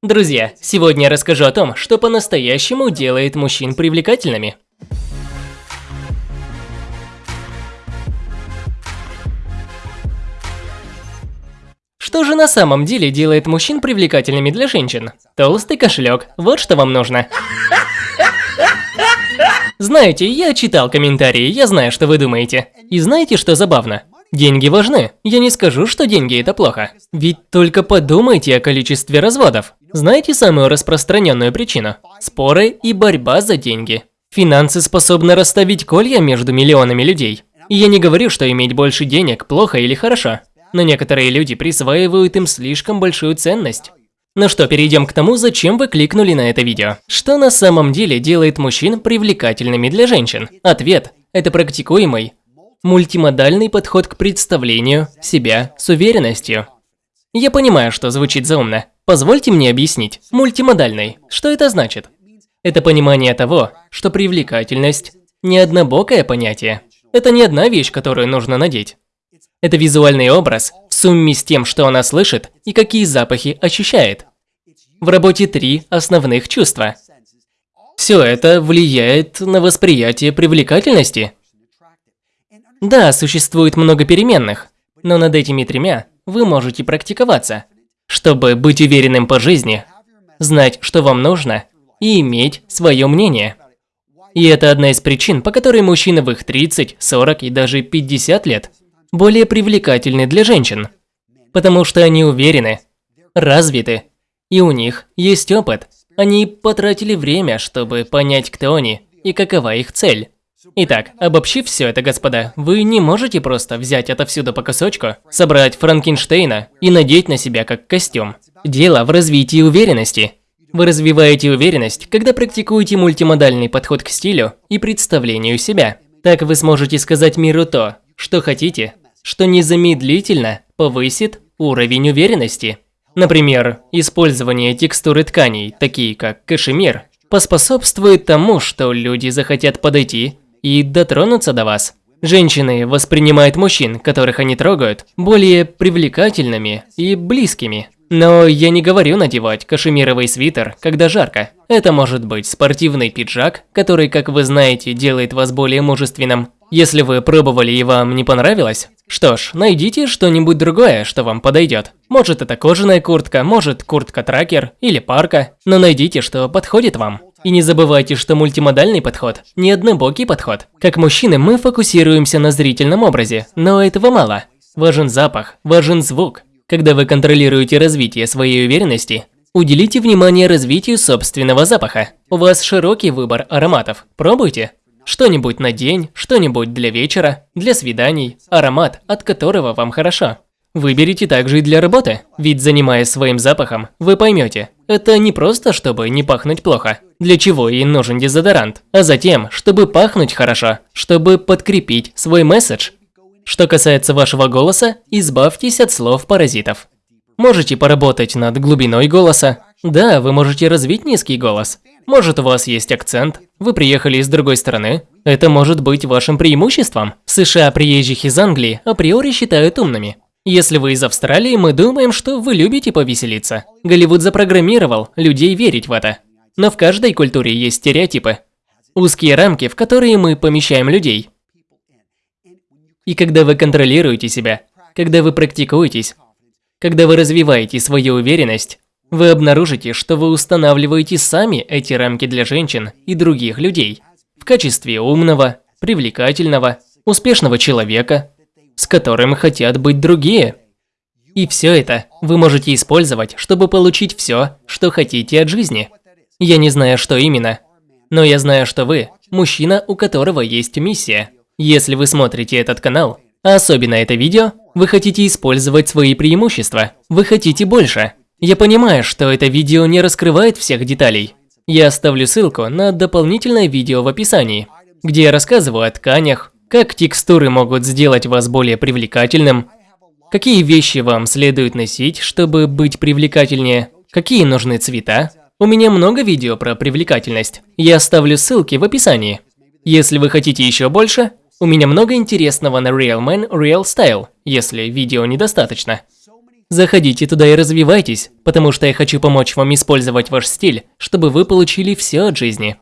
Друзья, сегодня я расскажу о том, что по-настоящему делает мужчин привлекательными. Что же на самом деле делает мужчин привлекательными для женщин? Толстый кошелек, вот что вам нужно. Знаете, я читал комментарии, я знаю, что вы думаете. И знаете, что забавно? Деньги важны. Я не скажу, что деньги это плохо. Ведь только подумайте о количестве разводов. Знаете самую распространенную причину? Споры и борьба за деньги. Финансы способны расставить колья между миллионами людей. И я не говорю, что иметь больше денег плохо или хорошо. Но некоторые люди присваивают им слишком большую ценность. Ну что, перейдем к тому, зачем вы кликнули на это видео. Что на самом деле делает мужчин привлекательными для женщин? Ответ – это практикуемый, мультимодальный подход к представлению себя с уверенностью. Я понимаю, что звучит заумно. Позвольте мне объяснить. Мультимодальный. Что это значит? Это понимание того, что привлекательность – не однобокое понятие. Это не одна вещь, которую нужно надеть. Это визуальный образ в сумме с тем, что она слышит и какие запахи ощущает. В работе три основных чувства. Все это влияет на восприятие привлекательности – да, существует много переменных, но над этими тремя вы можете практиковаться, чтобы быть уверенным по жизни, знать, что вам нужно, и иметь свое мнение. И это одна из причин, по которой мужчины в их 30, 40 и даже 50 лет более привлекательны для женщин. Потому что они уверены, развиты, и у них есть опыт. Они потратили время, чтобы понять, кто они и какова их цель. Итак, обобщив все это, господа, вы не можете просто взять отовсюду по кусочку, собрать Франкенштейна и надеть на себя как костюм. Дело в развитии уверенности. Вы развиваете уверенность, когда практикуете мультимодальный подход к стилю и представлению себя. Так вы сможете сказать миру то, что хотите, что незамедлительно повысит уровень уверенности. Например, использование текстуры тканей, такие как кашемир, поспособствует тому, что люди захотят подойти и дотронуться до вас. Женщины воспринимают мужчин, которых они трогают, более привлекательными и близкими. Но я не говорю надевать кашемировый свитер, когда жарко. Это может быть спортивный пиджак, который, как вы знаете, делает вас более мужественным. Если вы пробовали и вам не понравилось, что ж, найдите что-нибудь другое, что вам подойдет. Может это кожаная куртка, может куртка-тракер или парка, но найдите, что подходит вам. И не забывайте, что мультимодальный подход – не однобокий подход. Как мужчины мы фокусируемся на зрительном образе, но этого мало. Важен запах, важен звук. Когда вы контролируете развитие своей уверенности, уделите внимание развитию собственного запаха. У вас широкий выбор ароматов. Пробуйте. Что-нибудь на день, что-нибудь для вечера, для свиданий, аромат, от которого вам хорошо. Выберите также и для работы, ведь занимаясь своим запахом, вы поймете, это не просто, чтобы не пахнуть плохо, для чего и нужен дезодорант, а затем, чтобы пахнуть хорошо, чтобы подкрепить свой месседж. Что касается вашего голоса, избавьтесь от слов-паразитов. Можете поработать над глубиной голоса. Да, вы можете развить низкий голос. Может, у вас есть акцент, вы приехали из другой страны. Это может быть вашим преимуществом. В США приезжих из Англии априори считают умными. Если вы из Австралии, мы думаем, что вы любите повеселиться. Голливуд запрограммировал людей верить в это. Но в каждой культуре есть стереотипы. Узкие рамки, в которые мы помещаем людей. И когда вы контролируете себя, когда вы практикуетесь, когда вы развиваете свою уверенность, вы обнаружите, что вы устанавливаете сами эти рамки для женщин и других людей в качестве умного, привлекательного, успешного человека, с которым хотят быть другие. И все это вы можете использовать, чтобы получить все, что хотите от жизни. Я не знаю, что именно, но я знаю, что вы – мужчина, у которого есть миссия. Если вы смотрите этот канал, а особенно это видео, вы хотите использовать свои преимущества, вы хотите больше. Я понимаю, что это видео не раскрывает всех деталей. Я оставлю ссылку на дополнительное видео в описании, где я рассказываю о тканях, как текстуры могут сделать вас более привлекательным? Какие вещи вам следует носить, чтобы быть привлекательнее? Какие нужны цвета? У меня много видео про привлекательность. Я оставлю ссылки в описании. Если вы хотите еще больше, у меня много интересного на Real Man Real Style, если видео недостаточно. Заходите туда и развивайтесь, потому что я хочу помочь вам использовать ваш стиль, чтобы вы получили все от жизни.